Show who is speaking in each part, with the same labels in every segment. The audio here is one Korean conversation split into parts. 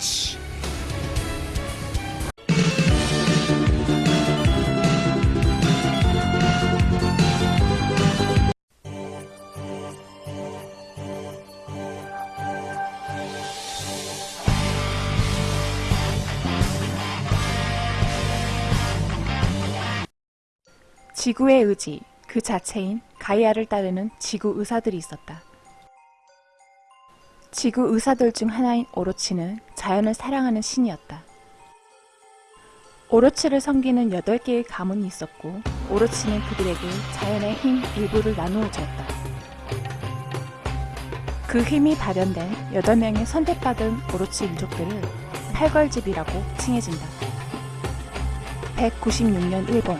Speaker 1: Clutch.
Speaker 2: 지구의 의지 그 자체인 가이아를 따르는 지구 의사들이 있었다. 지구 의사들 중 하나인 오로치는 자연을 사랑하는 신이었다. 오로치를 섬기는 8개의 가문이 있었고 오로치는 그들에게 자연의 힘 일부를 나누어 주었다. 그 힘이 발현된 8명의 선택받은 오로치 민족들을 팔걸집이라고 칭해진다. 196년 일본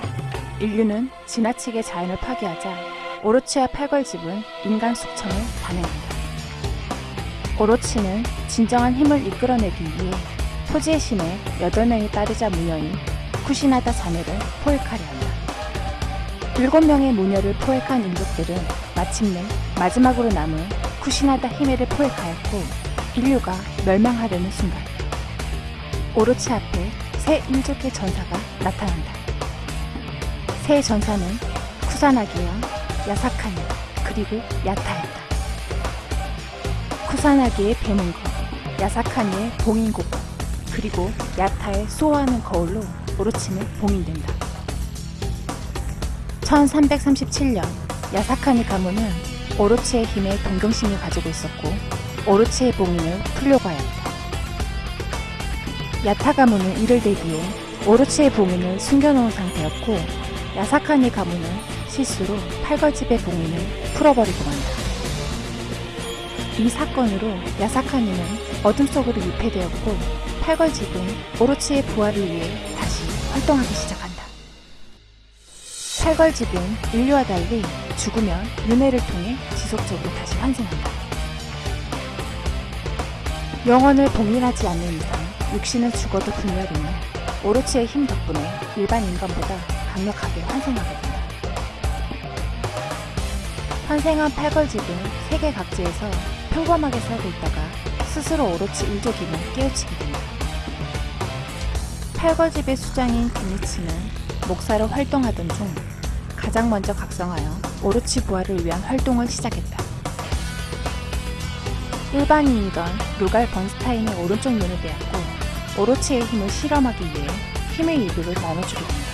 Speaker 2: 인류는 지나치게 자연을 파괴하자 오로치와 팔걸집은 인간 숙청을 단행한다. 오로치는 진정한 힘을 이끌어내기 위해 토지의 신의 8명의 딸이자 무녀인 쿠시나다 자매를 포획하려 한다. 7명의 무녀를 포획한 인족들은 마침내 마지막으로 남은 쿠시나다 히메를 포획하였고 인류가 멸망하려는 순간 오로치 앞에 새 인족의 전사가 나타난다. 새 전사는 쿠사나기와 야사카니 그리고 야타였다. 쿠사나기의 배문거, 야사카니의 봉인곡, 그리고 야타의 수호하는 거울로 오로치는 봉인된다. 1337년 야사카니 가문은 오로치의 힘에 동경심을 가지고 있었고 오로치의 봉인을 풀려고 하였다. 야타 가문은 이를 대비해 오로치의 봉인을 숨겨놓은 상태였고 야사카니 가문은 실수로 팔걸집의 봉인을 풀어버리고 만다. 이 사건으로 야사카니는 어둠 속으로 유폐되었고 팔걸집은 오로치의 부활을 위해 다시 활동하기 시작한다. 팔걸집은 인류와 달리 죽으면 윤회를 통해 지속적으로 다시 환생한다. 영혼을 봉인하지 않는 이상 육신은 죽어도 분열이며 오로치의 힘 덕분에 일반 인간보다 강력하게 환생하게 된다. 환생한 팔걸집은 세계 각지에서 평범하게 살고 있다가 스스로 오로치 일족임을 깨우치게 된다. 팔걸집의 수장인 김이치는 목사로 활동하던 중 가장 먼저 각성하여 오로치 부활을 위한 활동을 시작했다. 일반인이던 루갈 번스타인의 오른쪽 눈을 빼앗고 오로치의 힘을 실험하기 위해 힘의 일부를 나눠주게 된다.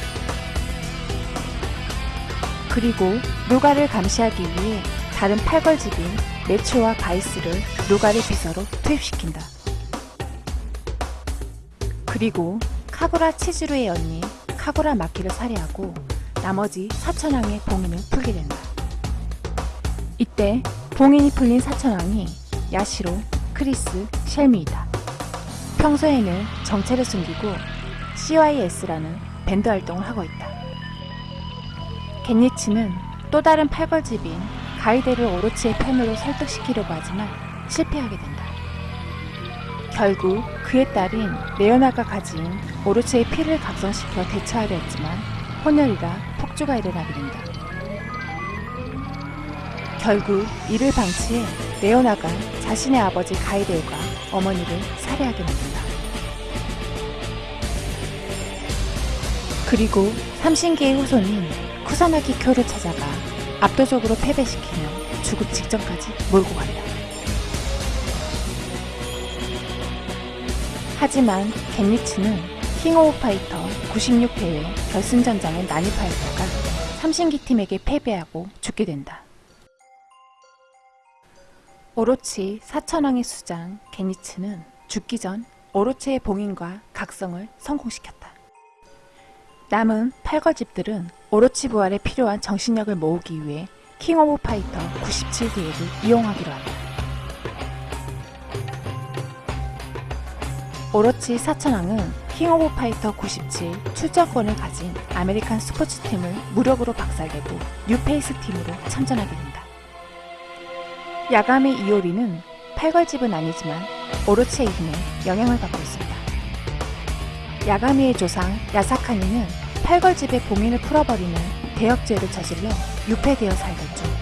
Speaker 2: 그리고 루가를 감시하기 위해 다른 팔걸집인 메초와 바이스를 루가의 비서로 투입시킨다. 그리고 카구라 치즈루의 언니 카구라 마키를 살해하고 나머지 사천왕의 봉인을 풀게 된다. 이때 봉인이 풀린 사천왕이 야시로, 크리스, 셸미이다. 평소에는 정체를 숨기고 CYS라는 밴드 활동을 하고 있다. 게니츠는 또 다른 팔걸집인 가이델을 오로치의 편으로 설득시키려고 하지만 실패하게 된다. 결국 그의 딸인 레오나가 가진 오로치의 피를 각성시켜 대처하려 했지만 혼혈이라 폭주가 일어나게 된다. 결국 이를 방치해 레오나가 자신의 아버지 가이데오가 어머니를 살해하게 만든다. 그리고 삼신기의 후손인 쿠사나기 쿄를 찾아가 압도적으로 패배시키며 죽음 직전까지 몰고 간다. 하지만 게니츠는 킹 오브 파이터 96회의 결승전장에 난입하였다가 삼신기 팀에게 패배하고 죽게 된다. 오로치 사천왕의 수장 게니츠는 죽기 전 오로치의 봉인과 각성을 성공시켰다. 남은 팔걸집들은 오로치 부활에 필요한 정신력을 모으기 위해 킹 오브 파이터 97기획을 이용하기로 한다. 오로치 사천왕은 킹 오브 파이터 97 출전권을 가진 아메리칸 스포츠팀을 무력으로 박살내고 뉴페이스 팀으로 참전하게 된다. 야가미 이오리는 팔걸집은 아니지만 오로치의 힘에 영향을 받고 있습니다. 야가미의 조상 야사카니는 팔걸집의 봉인을 풀어버리는 대역죄를 저질러 유폐되어 살던 중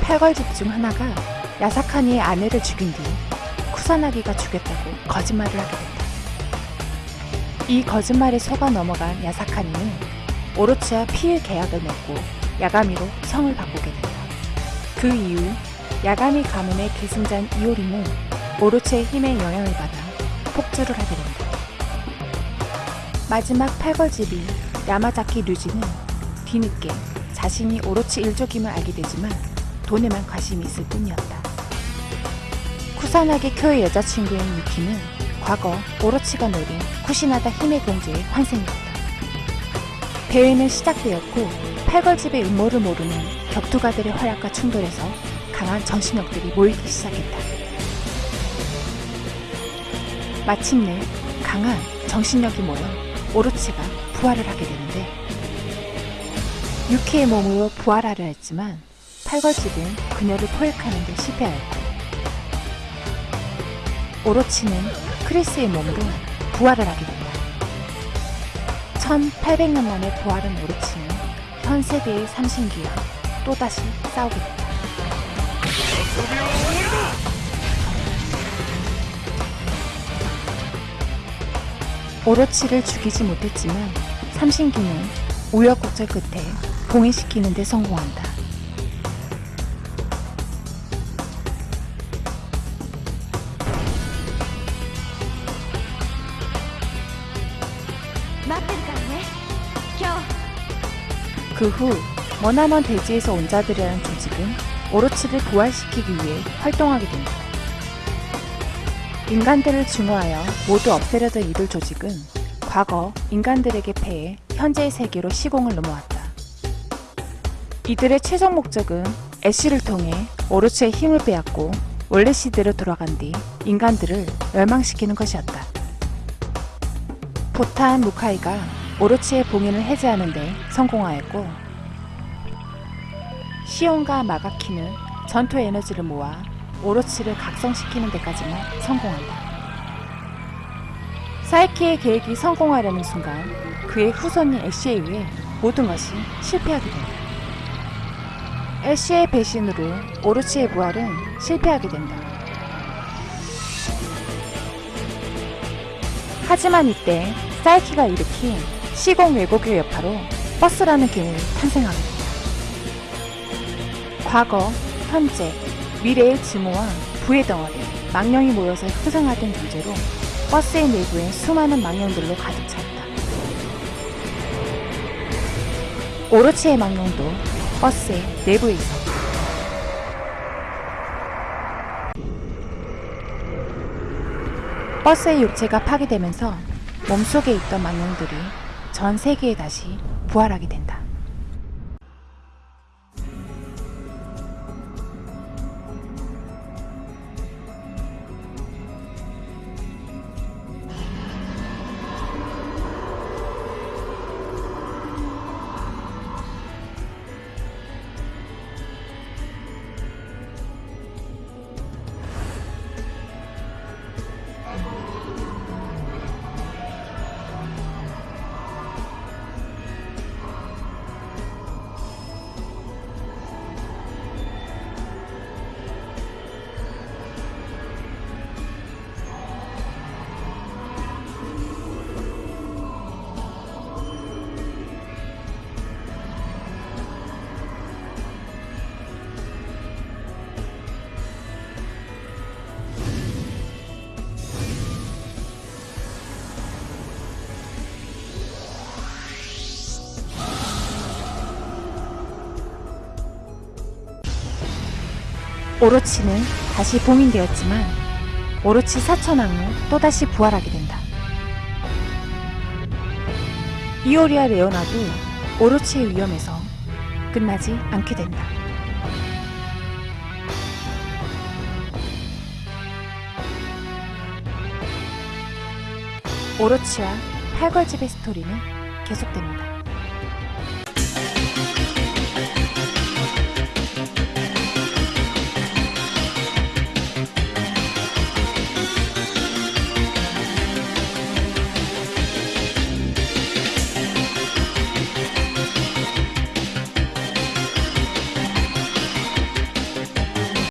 Speaker 2: 팔걸집 중 하나가 야사카니의 아내를 죽인 뒤 쿠사나기가 죽였다고 거짓말을 하게 된다. 이 거짓말에 속아 넘어간 야사카니는 오로치와 피의 계약을 맺고 야가미로 성을 바꾸게 된다. 그 이후 야가미 가문의 계승자인 이오리는 오로치의 힘에 영향을 받아 폭주를 하게 된다. 마지막 팔걸집이 야마자키 류지는 뒤늦게 자신이 오로치 일족임을 알게 되지만 돈에만 관심이 있을 뿐이었다. 쿠사나기 쿄의 여자친구인 유키는 과거 오로치가 노린 쿠시나다 힘의 공주의 환생이었다. 대회는 시작되었고 팔걸집의 음모를 모르는 격투가들의 활약과 충돌에서 강한 정신력들이 모이기 시작했다. 마침내 강한 정신력이 모여 오로치가 부활을 하게 되는데 유키의 몸으로 부활하려 했지만 팔걸집은 그녀를 포획하는 데 실패하였고 오로치는 크리스의 몸으로 부활을 하게 된다. 1800년 만에 부활한 오로치는 현 세대의 삼신기와 또다시 싸우게 된다. 오로치를 죽이지 못했지만 삼신기는 우여곡절 끝에 봉인시키는 데 성공한다. 그 후 머나먼 대지에서 온 자들이라는 조직은 오로치를 부활시키기 위해 활동하게 된다. 인간들을 증오하여 모두 없애려던 이들 조직은 과거 인간들에게 패해 현재의 세계로 시공을 넘어왔다. 이들의 최종 목적은 애쉬를 통해 오로치의 힘을 빼앗고 원래 시대로 돌아간 뒤 인간들을 멸망시키는 것이었다. 보탄 무카이가 오로치의 봉인을 해제하는 데 성공하였고 시온과 마가키는 전투 에너지를 모아 오로치를 각성시키는 데까지만 성공한다. 사이키의 계획이 성공하려는 순간 그의 후손인 애쉬에 의해 모든 것이 실패하게 된다. 애쉬의 배신으로 오로치의 부활은 실패하게 된다. 하지만 이때 사이키가 일으킨 시공 왜곡의 여파로 버스라는 탄생하게 된다. 과거, 현재, 미래의 증오와 부의 덩어리, 망령이 모여서 형성하던 존재로 버스의 내부엔 수많은 망령들로 가득 찼다. 오로치의 망령도 버스의 내부에 있었다. 버스의 육체가 파괴되면서 몸속에 있던 망령들이 전 세계에 다시 부활하게 된다. 오로치는 다시 봉인되었지만 오로치 사천왕은 또다시 부활하게 된다. 이오리아 레오나도 오로치의 위험에서 끝나지 않게 된다. 오로치와 팔걸집의 스토리는 계속됩니다.